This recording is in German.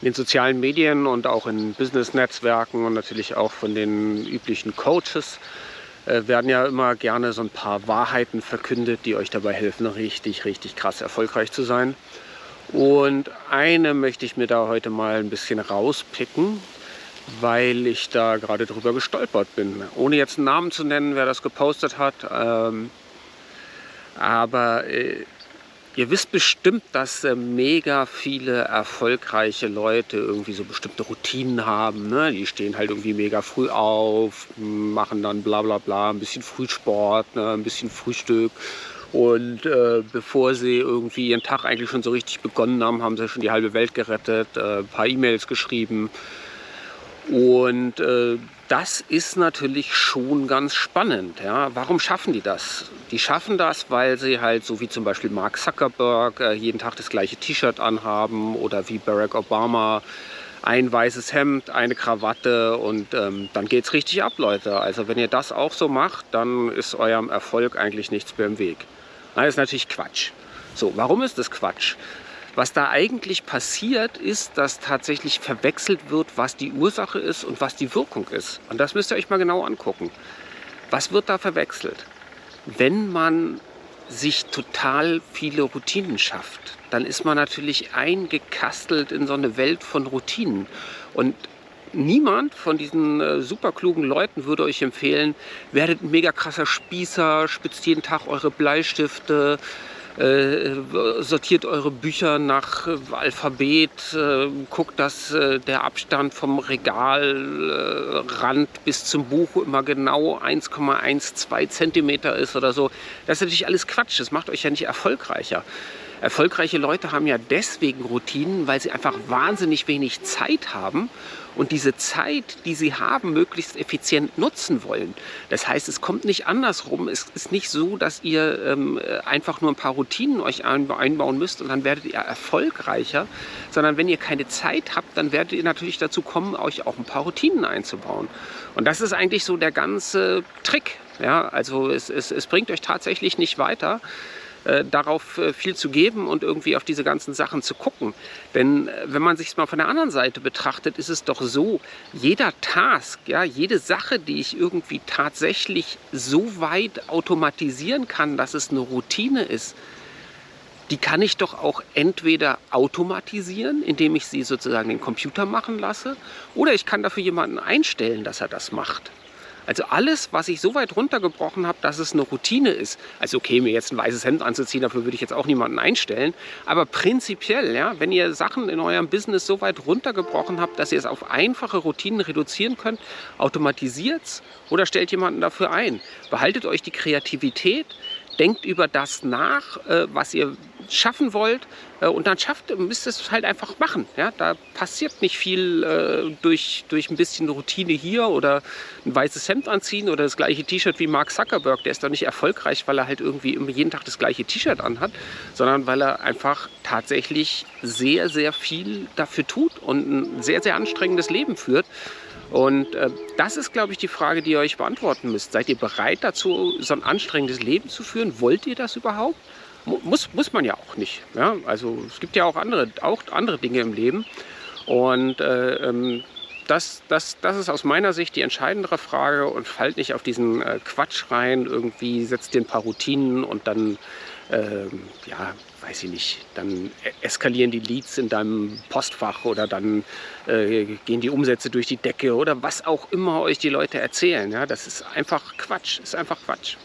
in den sozialen Medien und auch in Business-Netzwerken und natürlich auch von den üblichen Coaches äh, werden ja immer gerne so ein paar Wahrheiten verkündet, die euch dabei helfen, richtig, richtig krass erfolgreich zu sein. Und eine möchte ich mir da heute mal ein bisschen rauspicken, weil ich da gerade drüber gestolpert bin. Ohne jetzt einen Namen zu nennen, wer das gepostet hat. Ähm, aber äh, Ihr wisst bestimmt, dass äh, mega viele erfolgreiche Leute irgendwie so bestimmte Routinen haben. Ne? Die stehen halt irgendwie mega früh auf, machen dann bla bla bla, ein bisschen Frühsport, ne? ein bisschen Frühstück. Und äh, bevor sie irgendwie ihren Tag eigentlich schon so richtig begonnen haben, haben sie schon die halbe Welt gerettet, äh, ein paar E-Mails geschrieben. Und äh, das ist natürlich schon ganz spannend. Ja? Warum schaffen die das? Die schaffen das, weil sie halt, so wie zum Beispiel Mark Zuckerberg, äh, jeden Tag das gleiche T-Shirt anhaben oder wie Barack Obama ein weißes Hemd, eine Krawatte und ähm, dann es richtig ab, Leute. Also wenn ihr das auch so macht, dann ist eurem Erfolg eigentlich nichts mehr im Weg. Das ist natürlich Quatsch. So, warum ist das Quatsch? Was da eigentlich passiert, ist, dass tatsächlich verwechselt wird, was die Ursache ist und was die Wirkung ist. Und das müsst ihr euch mal genau angucken. Was wird da verwechselt? Wenn man sich total viele Routinen schafft, dann ist man natürlich eingekastelt in so eine Welt von Routinen. Und niemand von diesen äh, super klugen Leuten würde euch empfehlen, werdet ein mega krasser Spießer, spitzt jeden Tag eure Bleistifte, sortiert eure Bücher nach äh, Alphabet, äh, guckt, dass äh, der Abstand vom Regalrand bis zum Buch immer genau 1,12 Zentimeter ist oder so. Das ist natürlich alles Quatsch, das macht euch ja nicht erfolgreicher. Erfolgreiche Leute haben ja deswegen Routinen, weil sie einfach wahnsinnig wenig Zeit haben und diese Zeit, die sie haben, möglichst effizient nutzen wollen. Das heißt, es kommt nicht andersrum. Es ist nicht so, dass ihr ähm, einfach nur ein paar Routinen euch einbauen müsst und dann werdet ihr erfolgreicher, sondern wenn ihr keine Zeit habt, dann werdet ihr natürlich dazu kommen, euch auch ein paar Routinen einzubauen. Und das ist eigentlich so der ganze Trick. Ja, also es, es, es bringt euch tatsächlich nicht weiter, äh, darauf äh, viel zu geben und irgendwie auf diese ganzen Sachen zu gucken. Denn äh, wenn man sich es mal von der anderen Seite betrachtet, ist es doch so, jeder Task, ja, jede Sache, die ich irgendwie tatsächlich so weit automatisieren kann, dass es eine Routine ist, die kann ich doch auch entweder automatisieren, indem ich sie sozusagen den Computer machen lasse, oder ich kann dafür jemanden einstellen, dass er das macht. Also alles, was ich so weit runtergebrochen habe, dass es eine Routine ist. Also okay, mir jetzt ein weißes Hemd anzuziehen, dafür würde ich jetzt auch niemanden einstellen. Aber prinzipiell, ja, wenn ihr Sachen in eurem Business so weit runtergebrochen habt, dass ihr es auf einfache Routinen reduzieren könnt, automatisiert es oder stellt jemanden dafür ein. Behaltet euch die Kreativität, denkt über das nach, äh, was ihr schaffen wollt äh, und dann schafft, müsst ihr es halt einfach machen. Ja? Da passiert nicht viel äh, durch, durch ein bisschen Routine hier oder ein weißes Hemd anziehen oder das gleiche T-Shirt wie Mark Zuckerberg. Der ist doch nicht erfolgreich, weil er halt irgendwie immer jeden Tag das gleiche T-Shirt anhat, sondern weil er einfach tatsächlich sehr, sehr viel dafür tut und ein sehr, sehr anstrengendes Leben führt. Und äh, das ist, glaube ich, die Frage, die ihr euch beantworten müsst. Seid ihr bereit dazu, so ein anstrengendes Leben zu führen? Wollt ihr das überhaupt? Muss, muss man ja auch nicht. Ja? Also es gibt ja auch andere, auch andere Dinge im Leben. Und äh, ähm, das, das, das ist aus meiner Sicht die entscheidendere Frage und fallt nicht auf diesen äh, Quatsch rein, irgendwie setzt dir ein paar Routinen und dann, äh, ja, weiß ich nicht, dann e-, eskalieren die Leads in deinem Postfach oder dann äh, gehen die Umsätze durch die Decke oder was auch immer euch die Leute erzählen. Ja, das ist einfach Quatsch, ist einfach Quatsch.